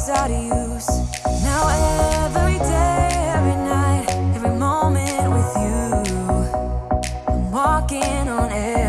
was out of use. Now every day, every night, every moment with you. I'm walking on air.